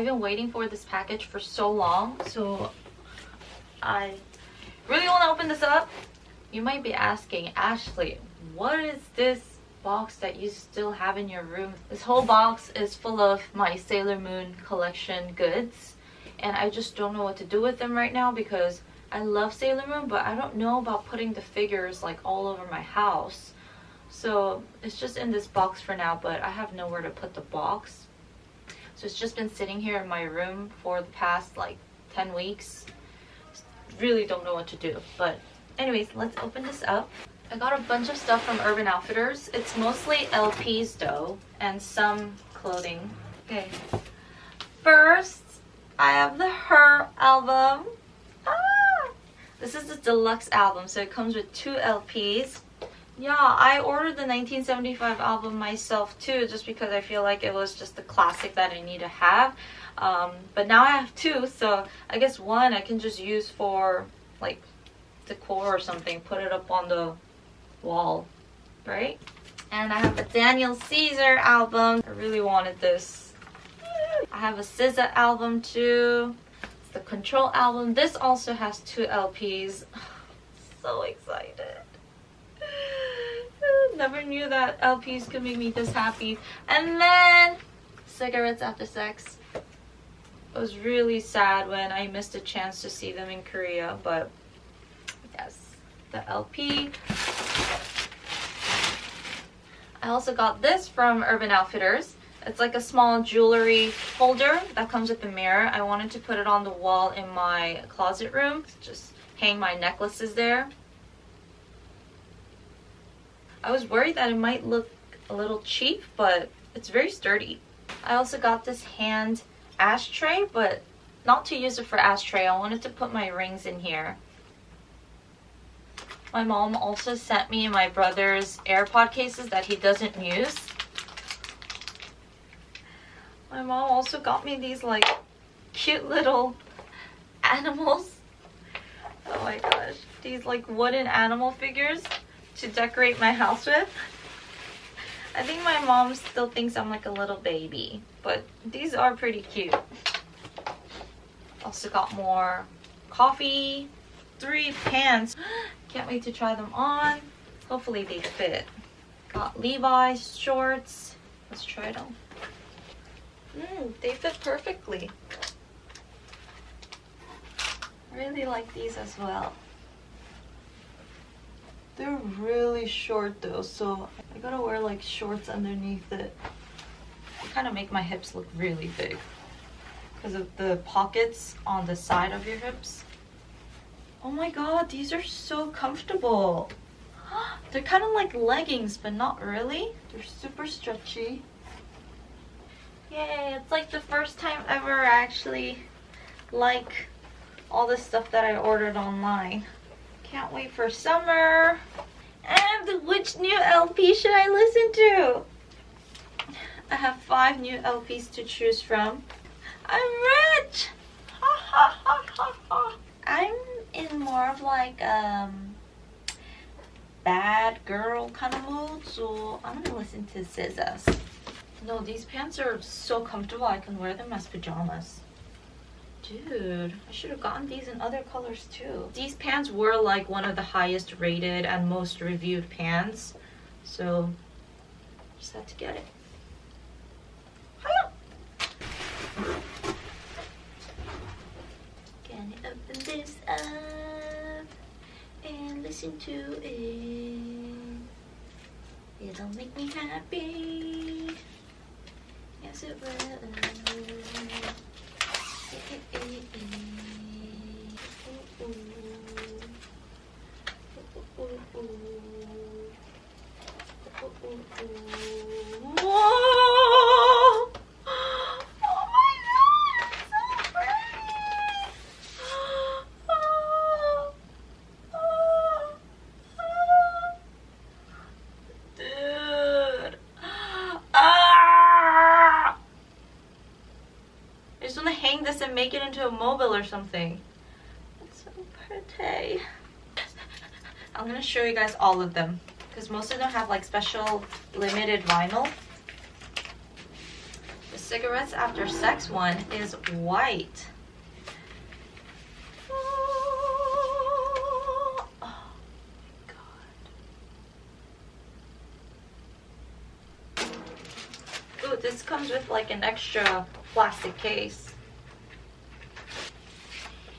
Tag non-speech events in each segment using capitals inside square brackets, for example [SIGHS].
i've been waiting for this package for so long so i really want to open this up. You might be asking ashley what is this box that you still have in your room? This whole box is full of my sailor moon collection goods and i just don't know what to do with them right now because i love sailor moon but i don't know about putting the figures like all over my house. So it's just in this box for now but i have nowhere to put the box so it's just been sitting here in my room for the past like 10 weeks. Really don't know what to do. But anyways, let's open this up. I got a bunch of stuff from Urban Outfitters. It's mostly LPs though, and some clothing. Okay. First, I have the Her album. Ah! This is the deluxe album, so it comes with two LPs. Yeah, I ordered the 1975 album myself too, just because I feel like it was just the classic that I need to have. Um, but now I have two, so I guess one I can just use for like decor or something, put it up on the wall, right? And I have a Daniel Caesar album. I really wanted this. I have a SZA album too. It's the Control album. This also has two LPs. [SIGHS] so excited never knew that LPs could make me this happy. And then cigarettes after sex. It was really sad when I missed a chance to see them in Korea, but yes, the LP. I also got this from Urban Outfitters. It's like a small jewelry holder that comes with the mirror. I wanted to put it on the wall in my closet room. Just hang my necklaces there. I was worried that it might look a little cheap, but it's very sturdy. I also got this hand ashtray, but not to use it for ashtray. I wanted to put my rings in here. My mom also sent me my brother's AirPod cases that he doesn't use. My mom also got me these like cute little [LAUGHS] animals. Oh my gosh. These like wooden animal figures to decorate my house with. I think my mom still thinks I'm like a little baby, but these are pretty cute. Also got more coffee, three pants. [GASPS] Can't wait to try them on. Hopefully they fit. Got Levi's shorts. Let's try them. Mm, they fit perfectly. Really like these as well. They're really short though, so I gotta wear like shorts underneath it. They kind of make my hips look really big because of the pockets on the side of your hips. Oh my god, these are so comfortable. [GASPS] They're kind of like leggings, but not really. They're super stretchy. Yay, it's like the first time ever I actually like all the stuff that I ordered online. Can't wait for summer. And which new LP should I listen to? I have five new LPs to choose from. I'm rich! Ha ha ha ha I'm in more of like um bad girl kind of mood, so I'm gonna listen to SZA's. No, these pants are so comfortable I can wear them as pajamas. Dude, I should have gotten these in other colors too. These pants were like one of the highest rated and most reviewed pants. So, just had to get it. Hiya! Open this up and listen to it? It'll make me happy. Yes, it will. Make something. It's so pretty. I'm gonna show you guys all of them because most of them have like special limited vinyl. The cigarettes after sex one is white. Oh, my god. This comes with like an extra plastic case.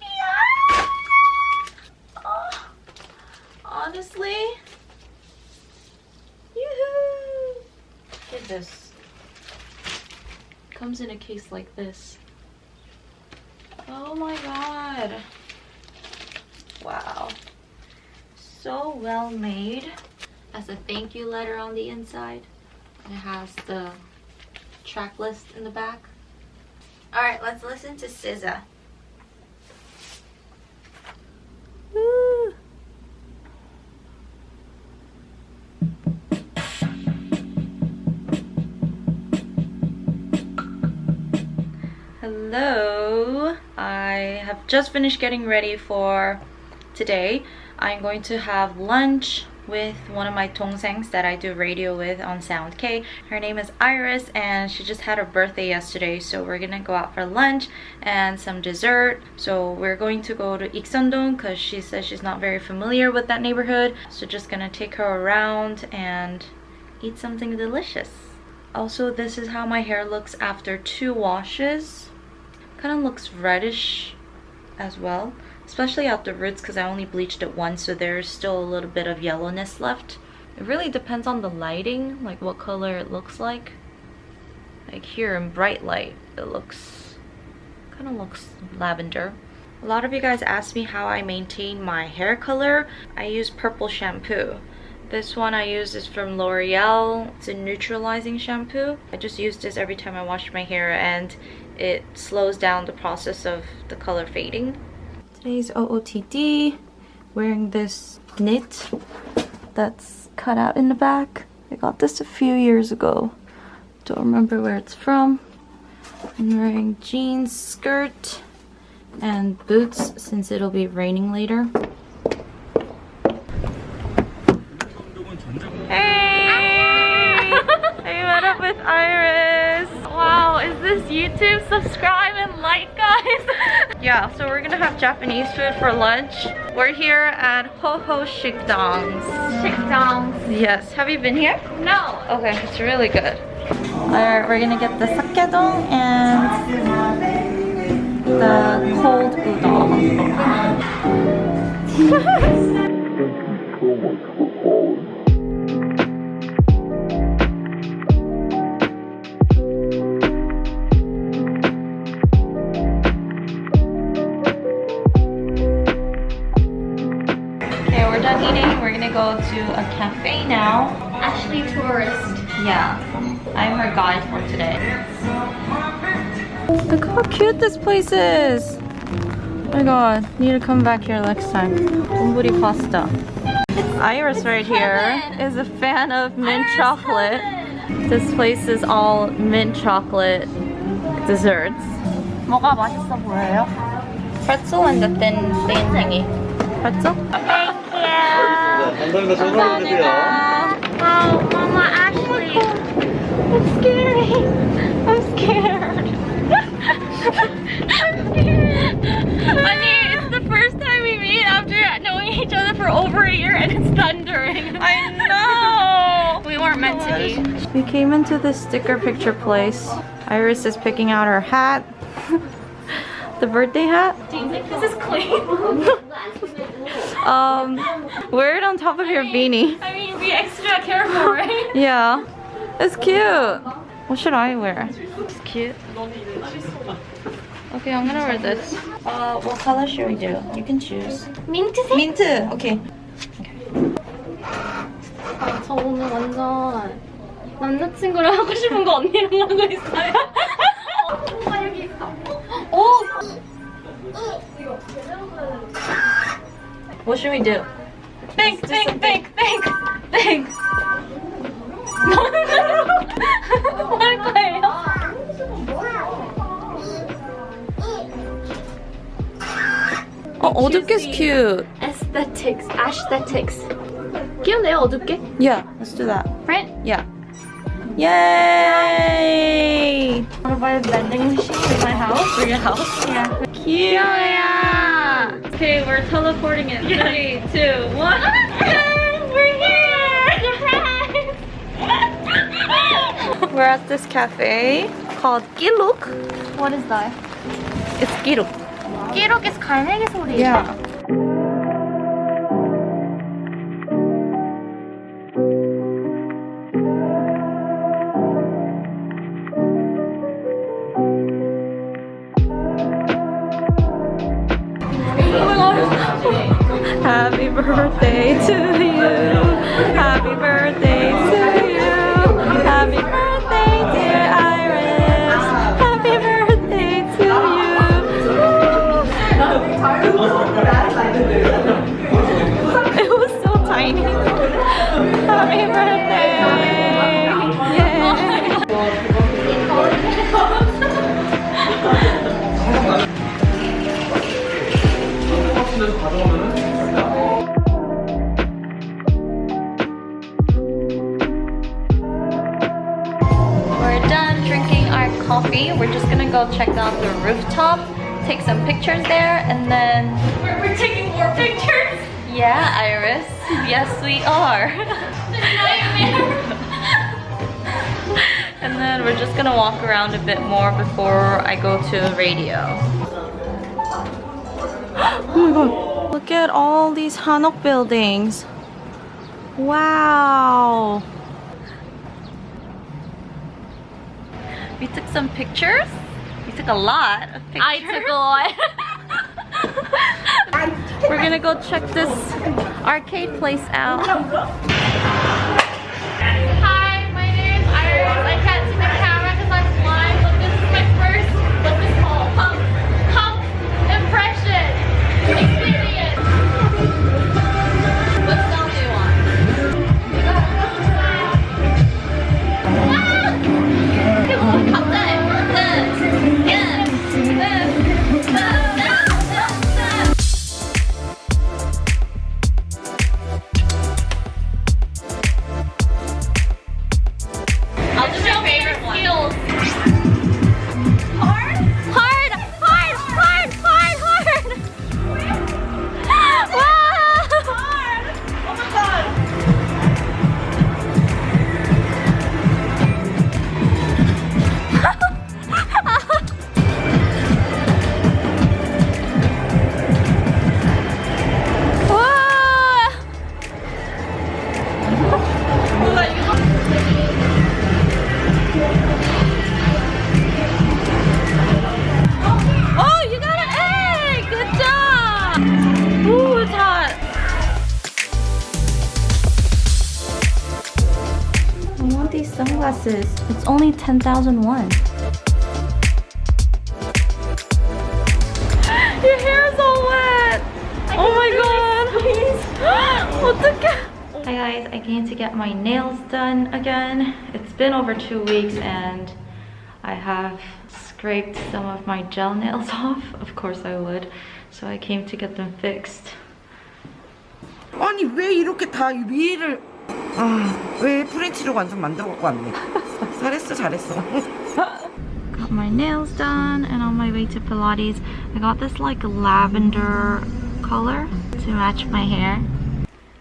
Yeah. Oh, honestly, yoo-hoo. Look at this. Comes in a case like this. Oh my god. Wow. So well made. Has a thank you letter on the inside. It has the track list in the back. Alright, let's listen to SZA. Hello. I have just finished getting ready for today. I'm going to have lunch with one of my tongsengs that I do radio with on Sound K. Her name is Iris and she just had her birthday yesterday so we're gonna go out for lunch and some dessert. So we're going to go to Ikseondong because she says she's not very familiar with that neighborhood. So just gonna take her around and eat something delicious. Also, this is how my hair looks after two washes kind of looks reddish as well especially at the roots because I only bleached it once so there's still a little bit of yellowness left. It really depends on the lighting like what color it looks like. Like here in bright light it looks kind of looks lavender. A lot of you guys ask me how I maintain my hair color. I use purple shampoo. This one I use is from L'Oreal. It's a neutralizing shampoo. I just use this every time I wash my hair and it slows down the process of the color fading. Today's OOTD, wearing this knit that's cut out in the back. I got this a few years ago. Don't remember where it's from. I'm wearing jeans, skirt, and boots since it'll be raining later. Hey! I met up with Iris. Wow, is this YouTube? Subscribe and like, guys. [LAUGHS] yeah, so we're gonna have Japanese food for lunch. We're here at Ho Ho Shikdongs. Shikdongs. Yes, have you been here? No. Okay, it's really good. Alright, we're gonna get the sakedong and the cold udon. [LAUGHS] this place is. Oh my god, need to come back here next time. Donburi pasta. Iris right here is a fan of mint chocolate. This place is all mint chocolate desserts. 뭐가 맛있어 보여요? Pretzel and the thin, thin thingy. Pretzel? 감사합니다. 전화로 주세요. Wow, Mama Ashley. I'm scary. I'm scared. Honey, it's the first time we meet after knowing each other for over a year and it's thundering. I know. We weren't meant to be. We came into the sticker picture place. Iris is picking out her hat. [LAUGHS] the birthday hat. Do you think this is clean? [LAUGHS] Um, wear it on top of your beanie. I mean, be extra careful, right? [LAUGHS] Yeah. It's cute. What should I wear? It's cute. Okay, I'm gonna wear this. Uh, what color should we do? You can choose. 민트색? Mint. Okay. 아, 저 오늘 완전 남자친구랑 하고 싶은 거 언니랑 하고 있어요. 아, 여기 있다. 오! What should we do? Think, think, think, think, think. 뭐 할 거예요? 어, 어둡게's cute. Aesthetics, aesthetics. 귀엽네요, 어둡게. Yeah, let's do that. Print? Yeah. Yay! want to buy a vending machine in my house. For your house? Yeah. Cute! Yeah. Okay, we're teleporting it. Three, two, one. [LAUGHS] We're here! We're at this cafe called Giluk. What is that? It's Giluk. 끼룩 is 갈매기 소리. Yeah. Happy birthday to you. Happy birthday Happy birthday. We're done drinking our coffee. We're just gonna go check out the rooftop, take some pictures there, and then We're, we're taking more pictures. Yeah, Iris. Yes, we are. and then we're just gonna walk around a bit more before I go to the radio. [GASPS] Oh my god. Look at all these Hanok buildings. Wow. We took some pictures. We took a lot of pictures. I took a lot. [LAUGHS] Gonna go check this arcade place out. these sunglasses. It's only 10,000 won. [GASPS] Your hair is all wet! oh my god! Please! [GASPS] Hi guys, I came to get my nails done again. It's been over two weeks and I have scraped some of my gel nails [LAUGHS] off. Of course I would. So I came to get them fixed. 아니 왜 이렇게 다 위를 아왜 프렌치로 완전 만들어 갖고 왔네 잘했어 잘했어 [LAUGHS] Got my nails done and on my way to Pilates. I got this like lavender color to match my hair.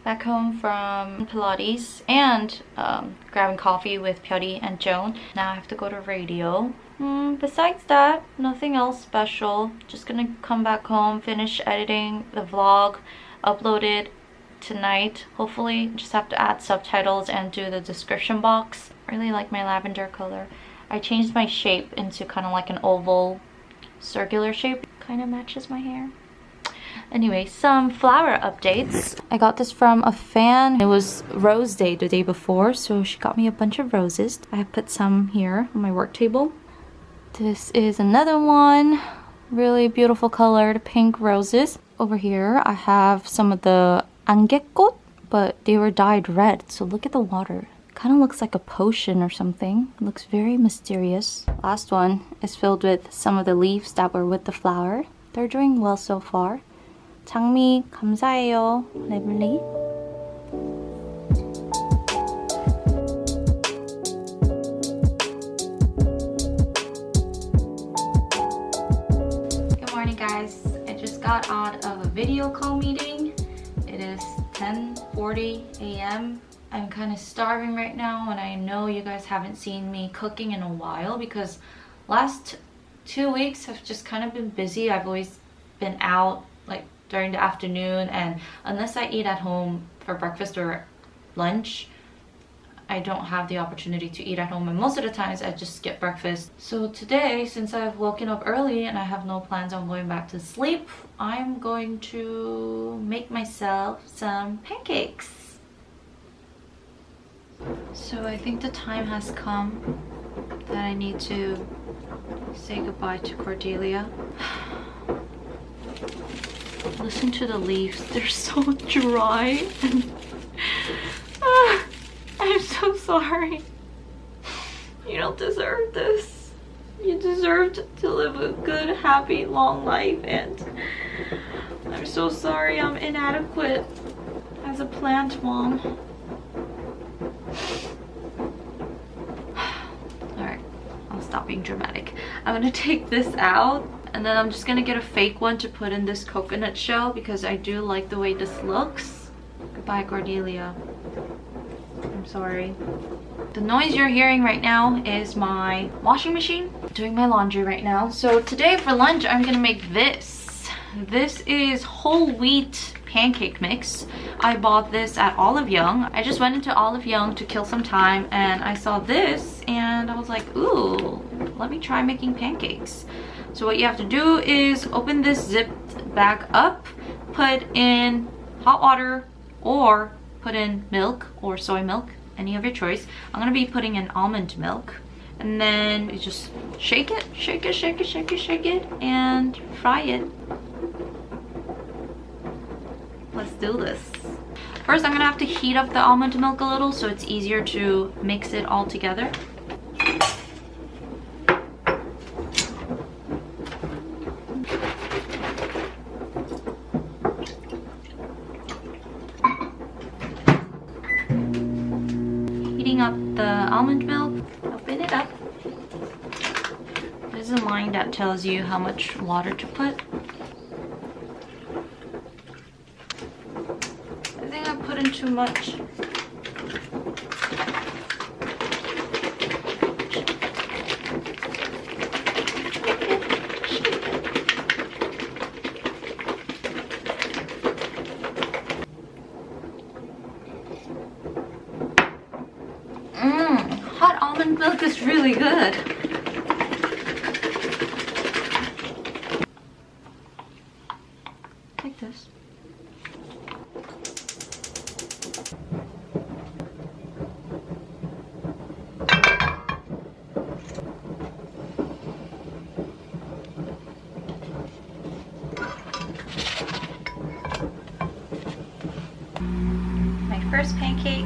Back home from Pilates and um, grabbing coffee with Pyori and Joan. Now I have to go to radio. Mm, besides that, nothing else special. Just gonna come back home, finish editing the vlog, upload it tonight. Hopefully, just have to add subtitles and do the description box. Really like my lavender color. I changed my shape into kind of like an oval circular shape. Kind of matches my hair. Anyway, some flower updates. I got this from a fan. It was Rose Day the day before, so she got me a bunch of roses. I have put some here on my work table. This is another one. Really beautiful colored pink roses. Over here, I have some of the angekkot, but they were dyed red. So look at the water. Kind of looks like a potion or something. Looks very mysterious. Last one is filled with some of the leaves that were with the flower. They're doing well so far. 장미 감사해요, 레블리. Good morning guys. I just got out of a video call meeting 8.40 a.m. I'm kind of starving right now and I know you guys haven't seen me cooking in a while because last two weeks have just kind of been busy. I've always been out like during the afternoon and unless I eat at home for breakfast or lunch, I don't have the opportunity to eat at home and most of the times I just skip breakfast. So today, since I've woken up early and I have no plans on going back to sleep, I'm going to make myself some pancakes. So I think the time has come that I need to say goodbye to Cordelia. [SIGHS] Listen to the leaves, they're so [LAUGHS] dry. [LAUGHS] Ah. I'm so sorry. You don't deserve this. You deserved to live a good, happy, long life and I'm so sorry I'm inadequate as a plant mom. Alright, I'll stop being dramatic. I'm gonna take this out and then I'm just gonna get a fake one to put in this coconut shell because I do like the way this looks. Goodbye, Cordelia. Sorry. The noise you're hearing right now is my washing machine doing my laundry right now. So today for lunch, I'm gonna make this. This is whole wheat pancake mix. I bought this at Olive Young. I just went into Olive Young to kill some time and I saw this and I was like, ooh, let me try making pancakes. So what you have to do is open this zipped bag up, put in hot water or put in milk or soy milk, any of your choice. I'm gonna be putting in almond milk and then you just shake it, shake it, shake it, shake it, shake it, and fry it. Let's do this. First, I'm gonna have to heat up the almond milk a little so it's easier to mix it all together. Heating up the almond milk, open it up. There's a line that tells you how much water to put. I think I put in too much. Almond milk is really good. Like this. first pancake.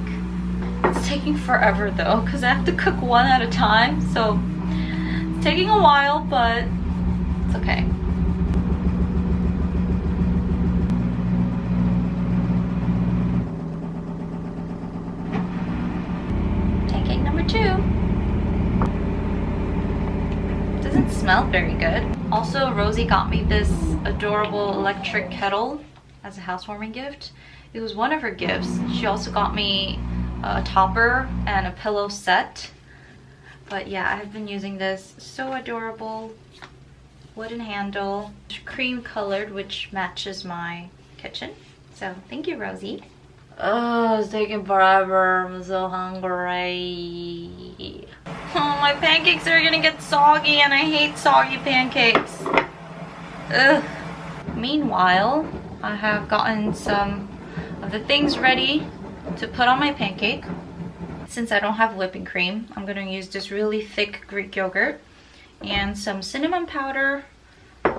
It's taking forever though because I have to cook one at a time. So it's taking a while, but it's okay. Pancake number two. Doesn't smell very good. Also, Rosie got me this adorable electric kettle as a housewarming gift. It was one of her gifts. She also got me a topper and a pillow set. But yeah, I've been using this. So adorable. Wooden handle. Cream colored, which matches my kitchen. So thank you, Rosie. Oh, it's taking forever. I'm so hungry. Oh, my pancakes are gonna get soggy and I hate soggy pancakes. Ugh. Meanwhile, I have gotten some of the things ready to put on my pancake. Since I don't have whipping cream, I'm going to use this really thick Greek yogurt and some cinnamon powder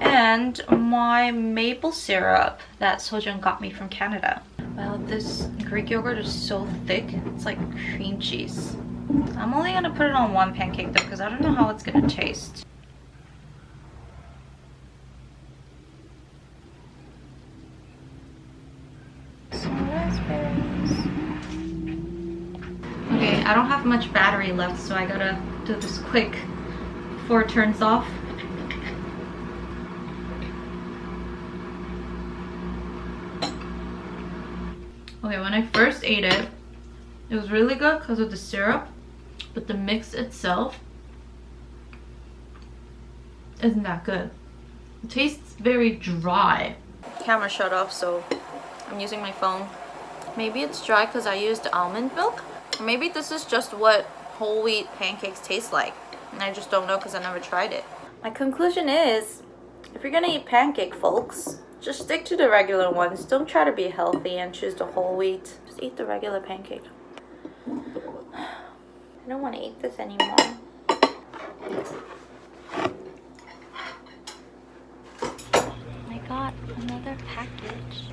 and my maple syrup that Sojun got me from Canada. Well, this Greek yogurt is so thick, it's like cream cheese. I'm only going to put it on one pancake though because I don't know how it's going to taste. Okay, I don't have much battery left, so I gotta do this quick before it turns off. Okay, when I first ate it, it was really good because of the syrup, but the mix itself isn't that good. It tastes very dry. Camera shut off, so I'm using my phone. Maybe it's dry because I used almond milk. Or maybe this is just what whole wheat pancakes taste like. And I just don't know because I never tried it. My conclusion is, if you're gonna eat pancake, folks, just stick to the regular ones. Don't try to be healthy and choose the whole wheat. Just eat the regular pancake. [SIGHS] I don't want to eat this anymore. I got another package. More LPs.